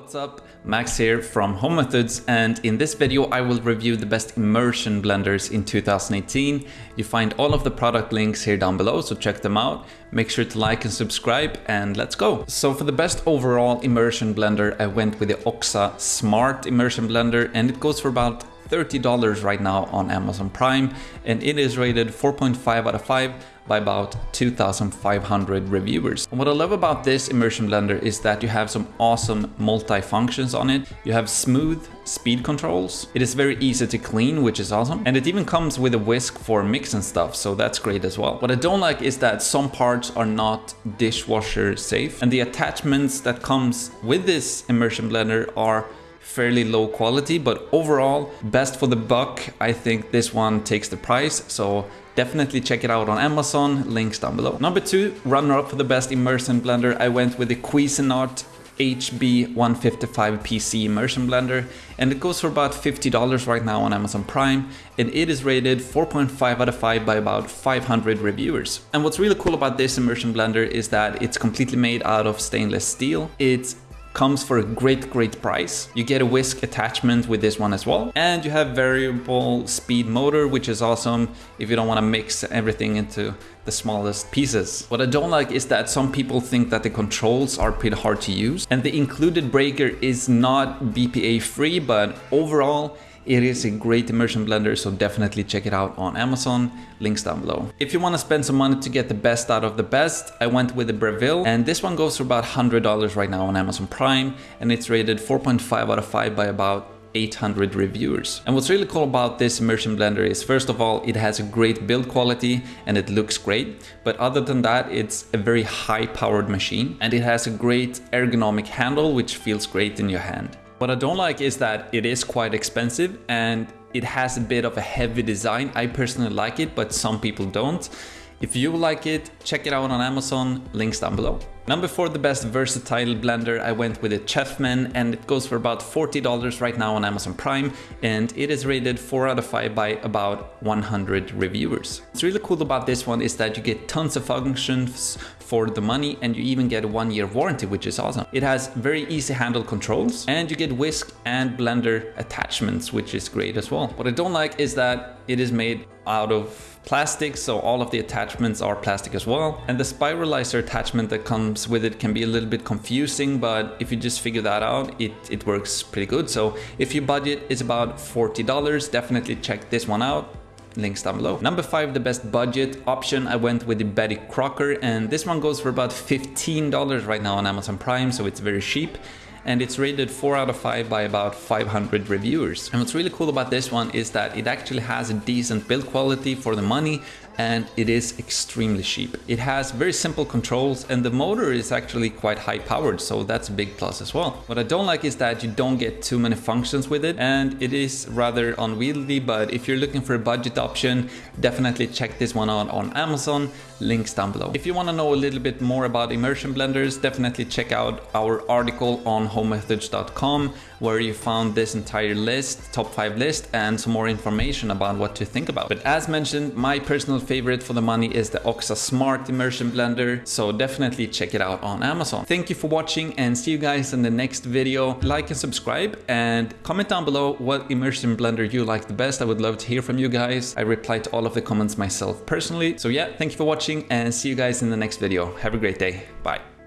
What's up? Max here from Home Methods and in this video I will review the best immersion blenders in 2018. You find all of the product links here down below so check them out. Make sure to like and subscribe and let's go. So for the best overall immersion blender I went with the OXA Smart Immersion Blender and it goes for about $30 right now on Amazon Prime and it is rated 4.5 out of 5 by about 2,500 reviewers. And what I love about this immersion blender is that you have some awesome multi-functions on it. You have smooth speed controls. It is very easy to clean, which is awesome. And it even comes with a whisk for mixing stuff, so that's great as well. What I don't like is that some parts are not dishwasher safe and the attachments that comes with this immersion blender are fairly low quality, but overall best for the buck. I think this one takes the price. So definitely check it out on Amazon, links down below. Number two, runner up for the best immersion blender. I went with the Cuisinart HB155 PC immersion blender and it goes for about $50 right now on Amazon Prime and it is rated 4.5 out of 5 by about 500 reviewers. And what's really cool about this immersion blender is that it's completely made out of stainless steel. It's comes for a great, great price. You get a whisk attachment with this one as well. And you have variable speed motor, which is awesome if you don't want to mix everything into the smallest pieces. What I don't like is that some people think that the controls are pretty hard to use and the included breaker is not BPA free, but overall it is a great immersion blender, so definitely check it out on Amazon, links down below. If you want to spend some money to get the best out of the best, I went with the Breville, and this one goes for about $100 right now on Amazon Prime, and it's rated 4.5 out of 5 by about 800 reviewers. And what's really cool about this immersion blender is first of all, it has a great build quality and it looks great. But other than that, it's a very high powered machine and it has a great ergonomic handle, which feels great in your hand. What I don't like is that it is quite expensive and it has a bit of a heavy design. I personally like it, but some people don't. If you like it, check it out on Amazon, links down below. Number four, the best versatile blender, I went with a Chefman and it goes for about $40 right now on Amazon Prime and it is rated 4 out of 5 by about 100 reviewers. What's really cool about this one is that you get tons of functions for the money and you even get a one year warranty, which is awesome. It has very easy handle controls and you get whisk and blender attachments, which is great as well. What I don't like is that it is made out of plastic, so all of the attachments are plastic as well. And the spiralizer attachment that comes with it can be a little bit confusing, but if you just figure that out, it, it works pretty good. So if your budget is about $40, definitely check this one out links down below. Number five, the best budget option, I went with the Betty Crocker and this one goes for about $15 right now on Amazon Prime, so it's very cheap and it's rated 4 out of 5 by about 500 reviewers. And what's really cool about this one is that it actually has a decent build quality for the money and it is extremely cheap. It has very simple controls and the motor is actually quite high powered, so that's a big plus as well. What I don't like is that you don't get too many functions with it and it is rather unwieldy, but if you're looking for a budget option, definitely check this one out on Amazon, links down below. If you want to know a little bit more about immersion blenders, definitely check out our article on homemethods.com where you found this entire list, top five list, and some more information about what to think about. But as mentioned, my personal favorite for the money is the OXA Smart Immersion Blender, so definitely check it out on Amazon. Thank you for watching and see you guys in the next video. Like and subscribe and comment down below what immersion blender you like the best. I would love to hear from you guys. I reply to all of the comments myself personally. So yeah, thank you for watching and see you guys in the next video. Have a great day. Bye.